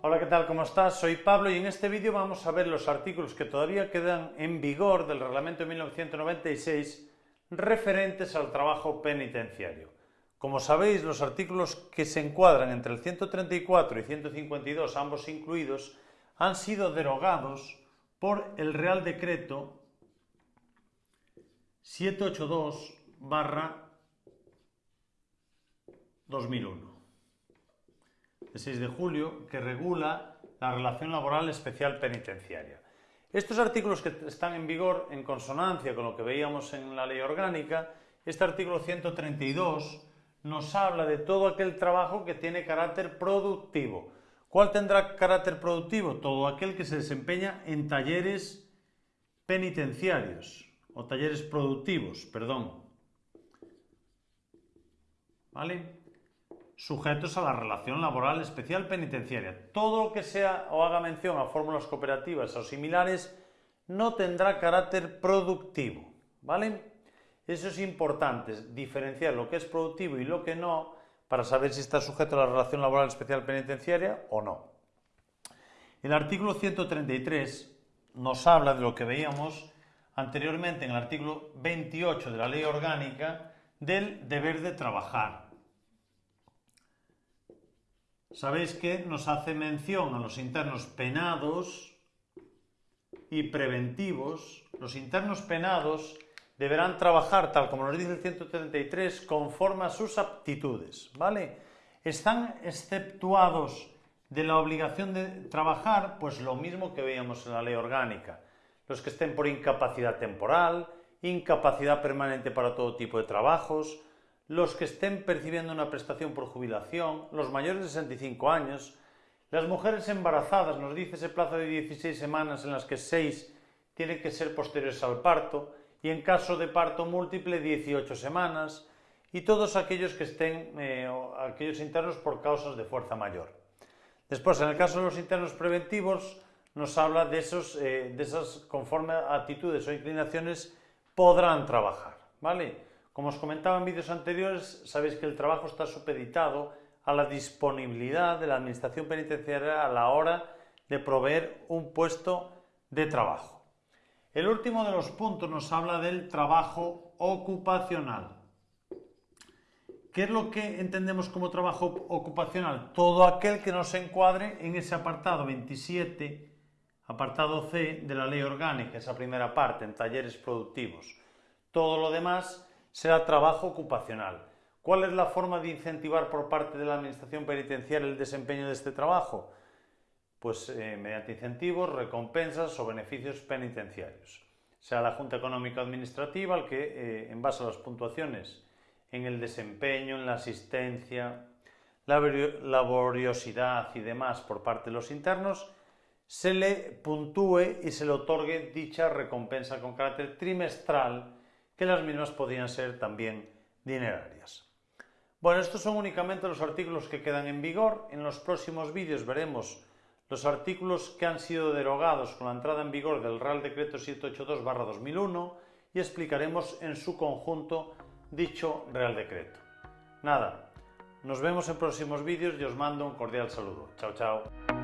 Hola, ¿qué tal? ¿Cómo estás? Soy Pablo y en este vídeo vamos a ver los artículos que todavía quedan en vigor del Reglamento de 1996 referentes al trabajo penitenciario. Como sabéis, los artículos que se encuadran entre el 134 y 152, ambos incluidos, han sido derogados por el Real Decreto 782 2001 de 6 de julio que regula la relación laboral especial penitenciaria. Estos artículos que están en vigor en consonancia con lo que veíamos en la ley orgánica, este artículo 132 nos habla de todo aquel trabajo que tiene carácter productivo. ¿Cuál tendrá carácter productivo? Todo aquel que se desempeña en talleres penitenciarios o talleres productivos, perdón. ¿Vale? Sujetos a la relación laboral especial penitenciaria. Todo lo que sea o haga mención a fórmulas cooperativas o similares no tendrá carácter productivo, ¿vale? Eso es importante, diferenciar lo que es productivo y lo que no, para saber si está sujeto a la relación laboral especial penitenciaria o no. El artículo 133 nos habla de lo que veíamos anteriormente en el artículo 28 de la ley orgánica del deber de trabajar. Sabéis que nos hace mención a los internos penados y preventivos. Los internos penados deberán trabajar, tal como nos dice el 133, conforme a sus aptitudes, ¿vale? Están exceptuados de la obligación de trabajar, pues lo mismo que veíamos en la ley orgánica. Los que estén por incapacidad temporal, incapacidad permanente para todo tipo de trabajos, los que estén percibiendo una prestación por jubilación, los mayores de 65 años, las mujeres embarazadas, nos dice ese plazo de 16 semanas en las que 6 tienen que ser posteriores al parto, y en caso de parto múltiple 18 semanas, y todos aquellos que estén, eh, aquellos internos por causas de fuerza mayor. Después, en el caso de los internos preventivos, nos habla de, esos, eh, de esas, conforme actitudes o inclinaciones, podrán trabajar, ¿vale? Como os comentaba en vídeos anteriores, sabéis que el trabajo está supeditado a la disponibilidad de la Administración Penitenciaria a la hora de proveer un puesto de trabajo. El último de los puntos nos habla del trabajo ocupacional. ¿Qué es lo que entendemos como trabajo ocupacional? Todo aquel que no se encuadre en ese apartado 27, apartado C de la ley orgánica, esa primera parte, en talleres productivos. Todo lo demás será trabajo ocupacional. ¿Cuál es la forma de incentivar por parte de la Administración Penitenciaria el desempeño de este trabajo? Pues eh, mediante incentivos, recompensas o beneficios penitenciarios. Sea la Junta Económica Administrativa el que, eh, en base a las puntuaciones en el desempeño, en la asistencia, la laboriosidad y demás por parte de los internos, se le puntúe y se le otorgue dicha recompensa con carácter trimestral que las mismas podían ser también dinerarias. Bueno, estos son únicamente los artículos que quedan en vigor. En los próximos vídeos veremos los artículos que han sido derogados con la entrada en vigor del Real Decreto 782-2001 y explicaremos en su conjunto dicho Real Decreto. Nada, nos vemos en próximos vídeos y os mando un cordial saludo. Chao, chao.